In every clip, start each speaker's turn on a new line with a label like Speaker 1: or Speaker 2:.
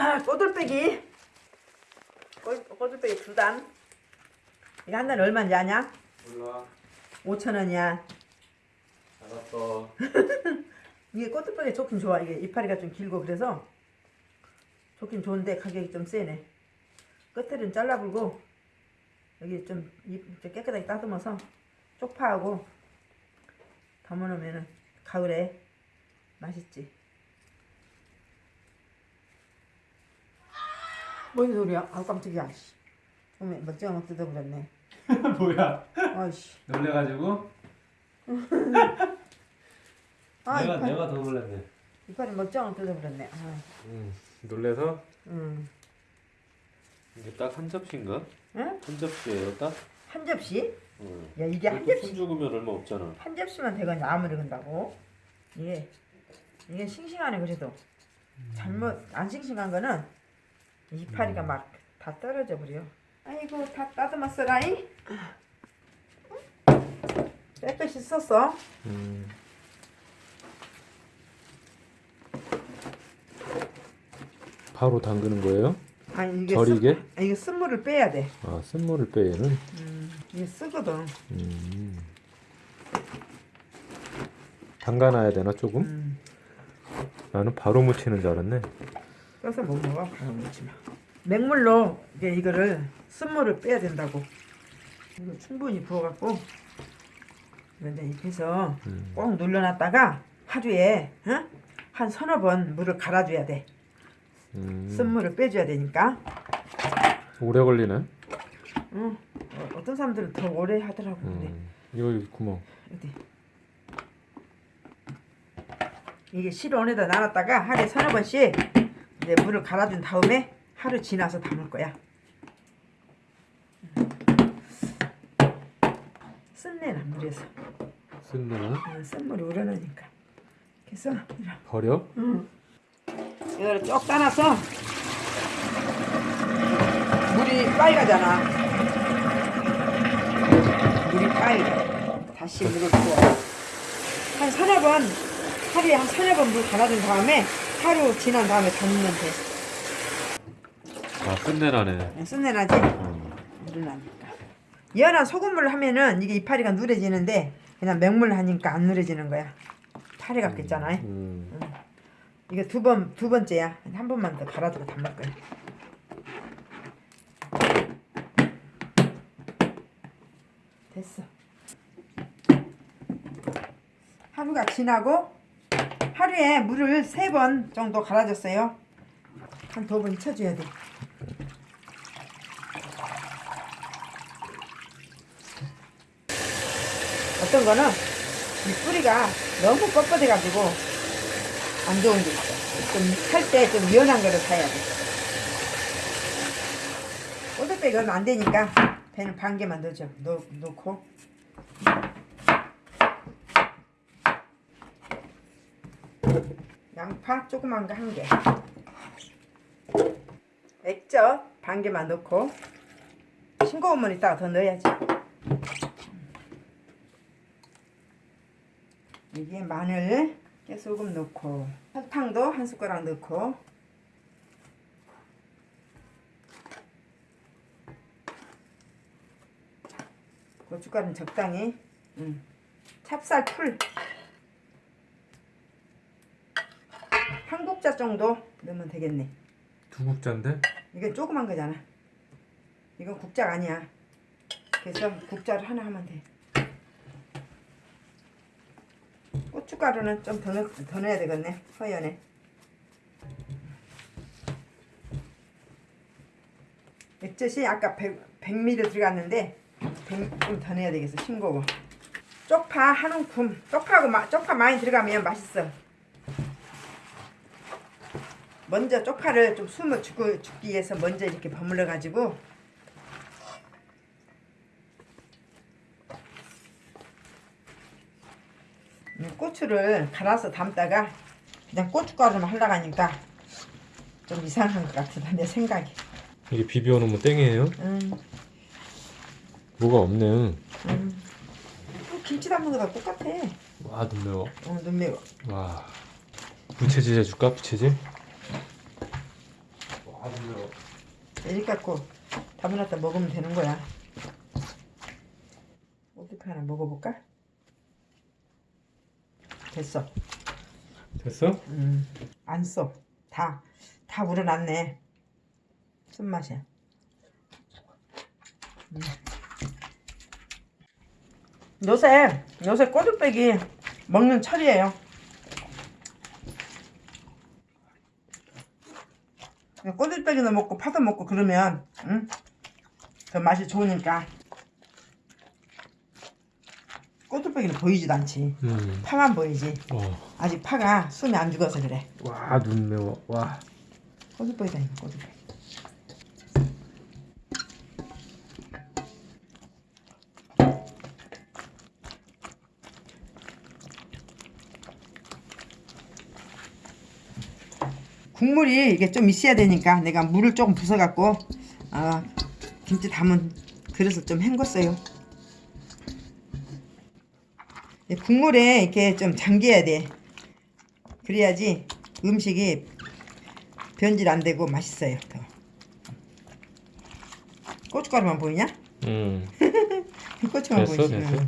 Speaker 1: 아, 꼬들빼기. 꼬, 꼬들빼기 두 단. 이거 한 단에 얼마인지 아냐?
Speaker 2: 몰라
Speaker 1: 5천 원이야.
Speaker 2: 알았어
Speaker 1: 이게 꼬들빼기 좋긴 좋아. 이게 이파리가 좀 길고 그래서 좋긴 좋은데 가격이 좀 세네. 끝에는 잘라불고 여기 좀 깨끗하게 따듬어서 쪽파하고 담아놓으면 가을에 맛있지. 뭔 소리야? 아우 깜짝이야. 씨. 어메 멀쩡한 거 뜯어버렸네.
Speaker 2: 뭐야
Speaker 1: 아이씨.
Speaker 2: 놀래가지고
Speaker 1: 아
Speaker 2: 내가
Speaker 1: 이파리,
Speaker 2: 내가 더 놀랐네
Speaker 1: 멀쩡한 거 뜯어버렸네. 아,
Speaker 2: 응 놀래서
Speaker 1: 음.
Speaker 2: 이게 딱 한 접시인가?
Speaker 1: 응?
Speaker 2: 한 접시예요 딱?
Speaker 1: 한 접시?
Speaker 2: 응
Speaker 1: 야 이게 한 접시
Speaker 2: 손 죽으면 얼마 없잖아
Speaker 1: 한 접시만 되거니 아무리 근다고 이게 이게 싱싱하네 그래도 잘못 안 싱싱한 거는 이파리가 막 다 떨어져 버려 아이고 다 따듬었어라이 깨끗이 썼어
Speaker 2: 음. 바로 담그는 거예요?
Speaker 1: 아니 이게
Speaker 2: 절이게?
Speaker 1: 쓴, 아, 이게 쓴물을 빼야 돼
Speaker 2: 아 쓴물을 빼는
Speaker 1: 음, 이게 쓰거든
Speaker 2: 음. 담가놔야 되나 조금?
Speaker 1: 음,
Speaker 2: 나는 바로 무치는 줄 알았네
Speaker 1: 써서 못 먹어 바로 먹지 마 맹물로 이게 이거를 쓴물을 빼야 된다고 이거 충분히 부어갖고 이런데 입혀서
Speaker 2: 음.
Speaker 1: 꼭 눌러놨다가 하루에 어? 한 서너 번 물을 갈아줘야 돼.
Speaker 2: 음.
Speaker 1: 쓴물을 빼줘야 되니까.
Speaker 2: 오래 걸리네
Speaker 1: 어, 어, 어떤 사람들은 더 오래 하더라고. 근데
Speaker 2: 음. 이거 여기 구멍
Speaker 1: 어디? 이게 실온에다 놔놨다가 하루에 서너 번씩 이제 물을 갈아준 다음에 하루 지나서 담을 거야. 쓴내나 물에서
Speaker 2: 쓴내나
Speaker 1: 어, 쓴물이 우러나니까. 그래서 이렇게
Speaker 2: 버려?
Speaker 1: 이거를 쭉 따놔서 물이 빨가잖아. 물이 빨개. 다시 물을 부어. 한 서너 번, 하루에 한 서너 번 물 갈아준 다음에 하루 지난 다음에 담으면 돼.
Speaker 2: 아 쓴내나네
Speaker 1: 쓴내나지?
Speaker 2: 음.
Speaker 1: 누르나니까. 연한 소금물을 하면은 이게 이파리가 누래지는데 그냥 맹물 하니까 안 누래지는 거야. 파리 같겠잖아.
Speaker 2: 음.
Speaker 1: 이거 두 번, 두 번째야. 한 번만 더 갈아주고 담을 거야. 됐어. 하루가 지나고 하루에 물을 세번 정도 갈아줬어요. 한 두 번 쳐줘야 돼. 어떤 거는 이 뿌리가 너무 뻣뻣해 가지고 안 좋은 게 있어. 좀살 때 좀 연한 거를 사야 돼. 꼬들빼기 얼마 안 되니까 배는 반 개만 넣어줘. 넣, 넣고. 양파 조그만 거 한 개. 액젓 반 개만 넣고. 싱거운 물 이따가 더 넣어야지. 여기에 마늘, 깨소금 넣고 설탕도 한 숟가락 넣고 고춧가루는 적당히 음. 찹쌀풀 한 국자 정도 넣으면 되겠네.
Speaker 2: 두 국자인데?
Speaker 1: 이건 조그만 거잖아. 이건 국자가 아니야. 그래서 국자를 하나 하면 돼. 고춧가루는 좀더더 넣어야 되겠네 허연에. 액젓이 아까 100, 100ml 들어갔는데 좀더 넣어야 되겠어 싱거워. 쪽파 한 움큼. 쪽파하고 마, 쪽파 많이 들어가면 맛있어 먼저 쪽파를 좀 숨어 죽기 위해서 먼저 이렇게 버물러 가지고. 이 고추를 갈아서 담다가 그냥 고춧가루만 하려고 하니까 좀 이상한 것 같아 내 생각에.
Speaker 2: 이게 비벼 놓으면 땡이에요?
Speaker 1: 음,
Speaker 2: 뭐가 없네.
Speaker 1: 음. 또 김치 담는 거랑 똑같아.
Speaker 2: 와눈 매워.
Speaker 1: 어, 눈 매워.
Speaker 2: 와. 부채질 해줄까 부채질? 아눈 매워.
Speaker 1: 이렇게 갖고 담아놨다 먹으면 되는 거야. 어떻게 하나 먹어볼까? 됐어.
Speaker 2: 됐어?
Speaker 1: 음, 안 써. 다, 다 우러났네. 쓴맛이야. 음. 요새, 요새 꼬들빼기 먹는 철이에요. 꼬들빼기도 먹고 파도 먹고 그러면, 응? 더 맛이 좋으니까. 꼬들빼기는 보이지도 않지.
Speaker 2: 음.
Speaker 1: 파만 보이지.
Speaker 2: 어.
Speaker 1: 아직 파가 숨이 안 죽어서 그래.
Speaker 2: 와 눈 매워. 와.
Speaker 1: 꼬들빼기다 꼬들빼기. 국물이 이게 좀 있어야 되니까 내가 물을 조금 부숴갖고 아 김치 담은 그릇을 좀 헹궜어요. 이 국물에 이렇게 좀 잠겨야 돼. 그래야지 음식이 변질 안 되고 맛있어요. 더. 고춧가루만 보이냐?
Speaker 2: 음.
Speaker 1: 고추만
Speaker 2: 됐어
Speaker 1: 보이지?
Speaker 2: 됐어.
Speaker 1: 응.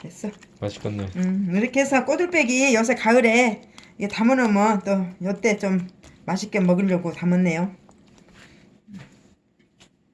Speaker 1: 됐어.
Speaker 2: 맛있겠네.
Speaker 1: 음, 이렇게 해서 꼬들빼기 요새 가을에 이게 담아놓으면 또 요때 좀 맛있게 먹으려고 담았네요.